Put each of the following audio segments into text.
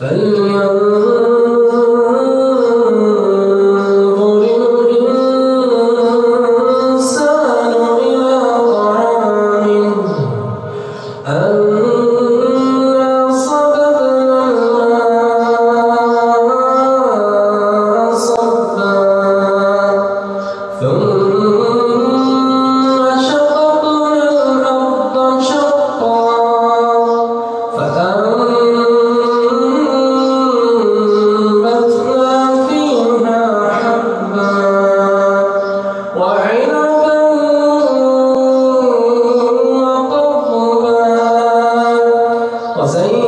فالمنظر Mas aí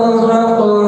ترهقها